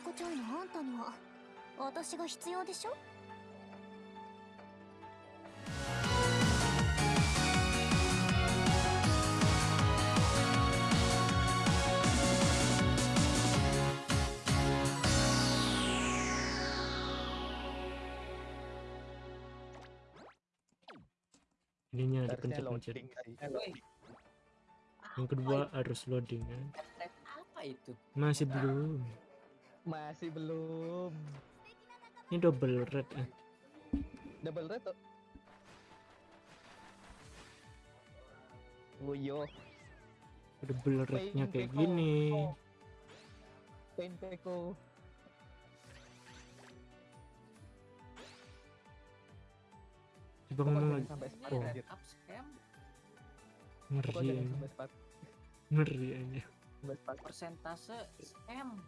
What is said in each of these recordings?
子ちゃんのあんたには私が必要でしょ ininya Harusnya dipencet-pencet loading tadi. yang kedua harus loading kan Tab apa itu? masih belum Masih belum. ini double red eh. Double red tuh. Oh yo, double rednya kayak Peko. gini Pain Peko. coba ngomong lagi Oh. ngeri ngeri aja persentase scam.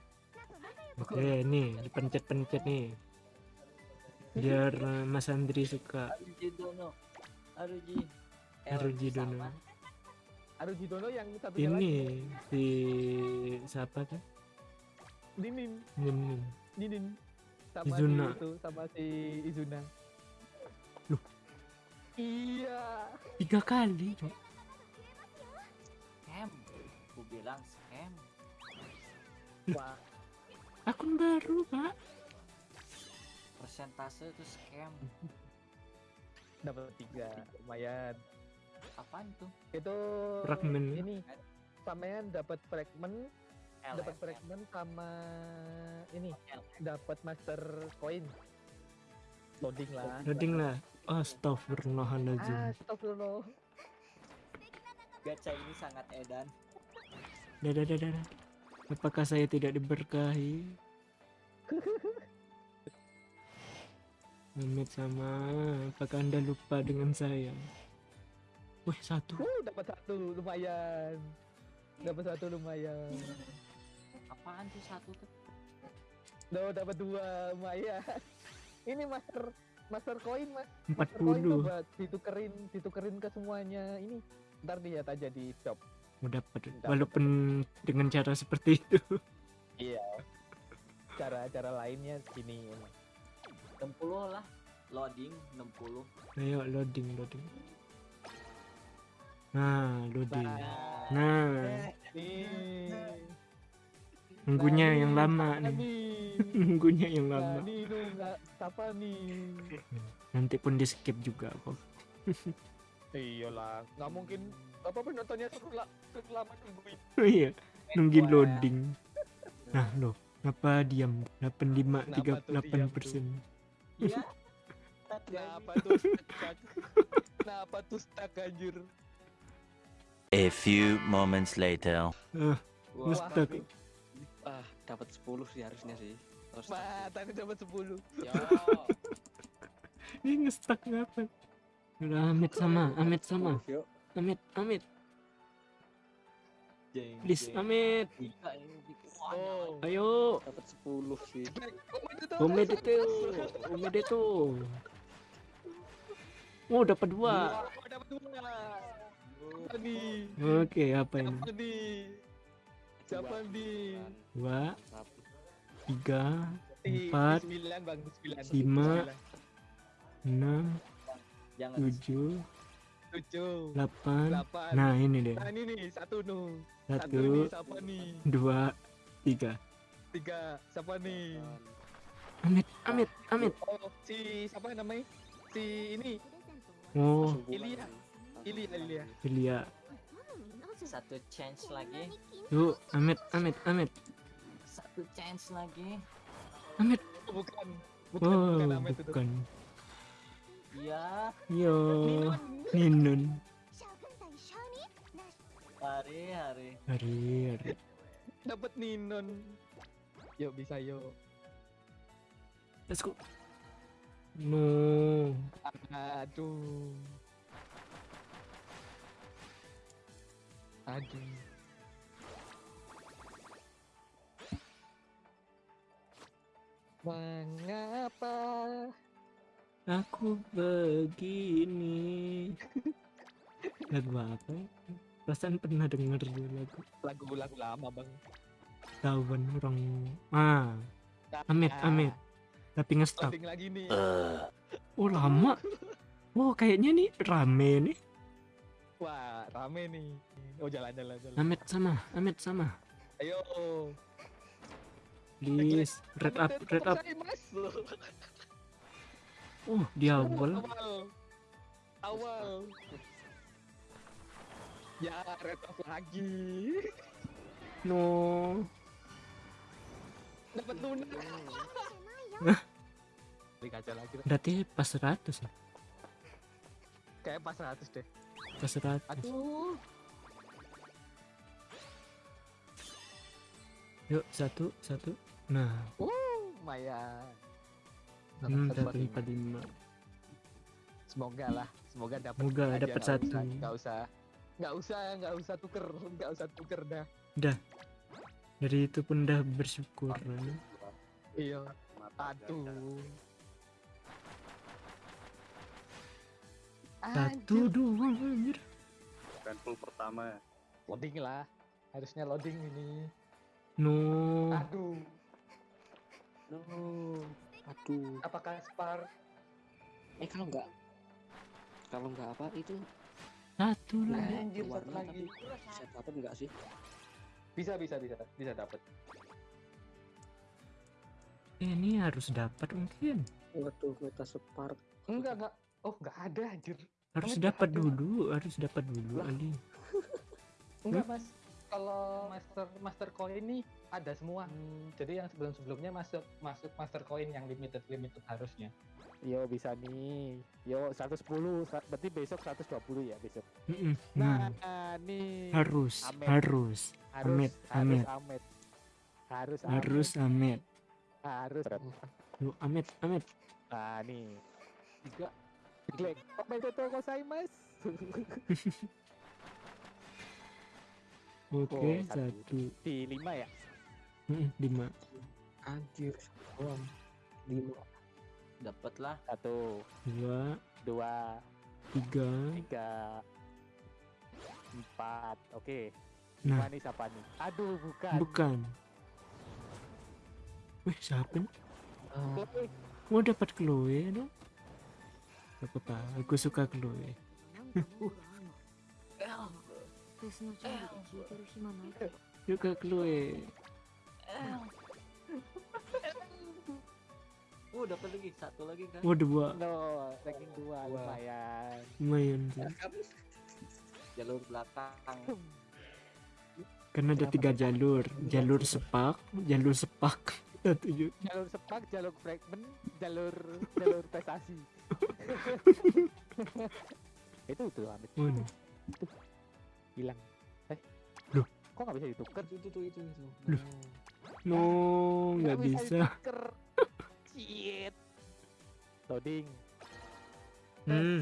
Oke nih dipencet-pencet nih biar eh, Mas Andri suka Aruji Dono. Aruji. Eh, Aruji Dono. sama. Aruji Dono yang satunya lagi. ini si siapa kan Dinin, ini Dinin. Sama Izuna. si itu, sama si Izuna. Loh. Iya. tiga kali Cok. Scam. Aku bilang scam. Wah, akun baru pak Persentase itu scam. dapat tiga, lumayan. Apaan tuh? Itu Fragmen. ini sampean dapat fragment, dapat fragment sama ini dapat master coin. Loading lah. loading lah Astagfirullahaladzim Astagfirullah. Gacha ini sangat edan. dadah dadah dadah. Apakah saya tidak diberkahi Amit sama apakah anda lupa dengan saya Wih satu Uh, dapat satu lumayan. Dapat satu lumayan. Apaan tuh satu tuh? Duh, dapat dua lumayan. Ini master master coin mas. Master coin 40 tuh buat ditukerin ditukerin ke semuanya ini. Ntar lihat aja di shop. Mau dapat Dapat. walaupun dengan cara seperti itu Iya. Cara-cara lainnya ini. 60 lah. Loading 60. ayo loading loading nah loading Nah, nah nih. nunggunya yang Nah, lama nih. nih nunggunya yang Nah, lama siapa nih? nanti pun di skip juga kok Iyalah, nggak mungkin apa penontonnya seru lama nungguin. oh iya nungguin loading nah loh kenapa diam 85 Kenapa tuh 38 diam persen Iya. Kenapa tuh stuck? Kenapa tuh stuck anjir? A few moments later. ah Wah, stuck. Ah, dapat 10 sih harusnya sih. Terus Wah, tadi dapat 10. Yo. ini ngestak ngapa udah Amit sama Amit sama Yuk. Amit Amit Jeng, please jeng. Amit Oh. ayo dapat 10 sih. Omed itu Omed itu oh dapat dua Oh, dapat dua. Oke apa ini nih? Siapa nih? dua tiga Di- Empat, di sembilan bang, di sembilan. lima, enam Jangan tujuh tujuh, delapan delapan. nah ini deh Nah ini nih satu nu, satu satu nih siapa nih? dua tiga Tiga, siapa nih? Amit Amit Amit Oh si siapa namanya? Si ini, oh Ilya. Ilya, Ilya. Ilya satu chance lagi. yuk Amit Amit Amit Satu chance lagi. Amit Oh, bukan, bukan, oh bukan Ahmed itu. bukan Iya. Ninun Hari hari. hari hari Dapat Ninon. Yuk bisa yuk. let's go no Aduh. Aduh. Mengapa? Aku begini. lagu apa? ya? Perasaan pernah denger dulu lagu Lagu-lagu lama bang. Tawan orang. Ah, Amit, Ah, amit. Tapi nge-stop. Lagi nih. Oh lama. Oh kayaknya nih rame nih. Wah, rame nih. Oh, jalan jalan jalan. Amit sama, Amit sama. Ayo. Please, red up, red up. saya, Mas. Oh, di awal. Awal. Ya, red up lagi. No. Dapat lunak. Beli kaca lagi. Berarti pas 100 ya? Kayak pas 100 deh. Pas 100. Aduh. Yuk, satu, satu. Nah, Lumayan. Hmm, Satu, satu empat lima. Semoga lah, semoga dapat. Semoga aja, dapat satu. usah- Nggak usah, nggak usah, nggak usah tuker, nggak usah tuker dah. Dari itu pun udah bersyukur. ya. Iya. Aduh. Satu Anjir. doang anjir. Handful pertama. Loading lah. Harusnya loading ini. No. Aduh. No. Aduh. Apakah Spar? Eh kalau nggak kalau nggak apa itu Satu lah. Anjir, satu warna lagi. tapi bisa dapat nggak sih? Bisa, bisa, bisa, bisa dapat. Ini harus dapat mungkin. Waduh, meta spark. Enggak, enggak. Oh, enggak ada anjir. Harus dapat dulu, harus dapat dulu. Ali. Enggak, Mas. Kalau master master coin ini ada semua. Jadi yang sebelum-sebelumnya masuk masuk master coin yang limited limited harusnya. Yo bisa nih. Yo 110, sa- berarti besok 120 ya besok. Mm-mm. Nah, Nah, nih harus, Amin. harus, harus Amit, harus Amit. Amit. Harus harus Amit. Harus. Yuk, Amit, Amit. Nah, nih. Tiga. Klik. Omedetou gozaimasu. Oke, Oh, satu. satu. Di 5 ya? Lima. Anjir, doang. Lima. Dapat lah. Satu, Dua, dua, tiga. tiga, empat. Oke. Nah. Lima nih siapa nih? Aduh, bukan. Bukan. Wih, siapa nih? Ah, Chloe. Mau dapat Chloe dong? Gak apa-apa, aku suka Chloe. フェスの準備で聞いてる暇ないけど Suka Chloe. Uh, dapat lagi satu lagi kan. Oh, dua. No, ranking dua, Dua. lumayan. Lumayan sih. Jalur belakang. Karena ada tiga jalur. Jalur sepak, jalur sepak. Satu ju- jalur sepak, jalur fragment, jalur jalur prestasi. itu tuh Amit Mana? Hilang. Eh, Loh. kok nggak bisa ditukar? itu itu itu itu. Loh. No, nggak bisa. ditukar. Shit. Loading. Hmm,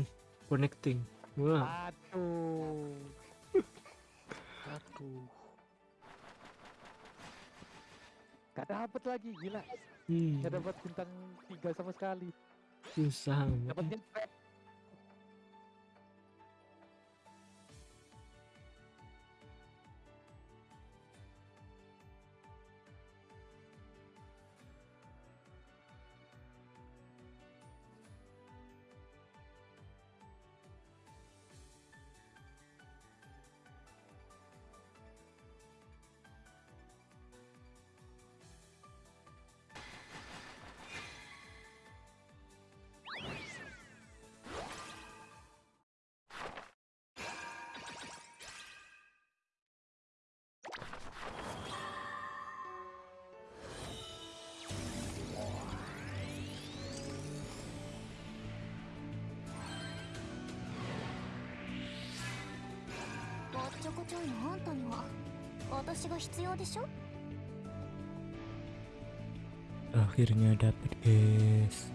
connecting. Wah, Aduh. Aduh. Gak dapet lagi, gila. hmm, Gak dapat bintang tiga sama sekali. susah. Dapatnya ちょいのあんたには私が必要でしょ Akhirnya dapet guys.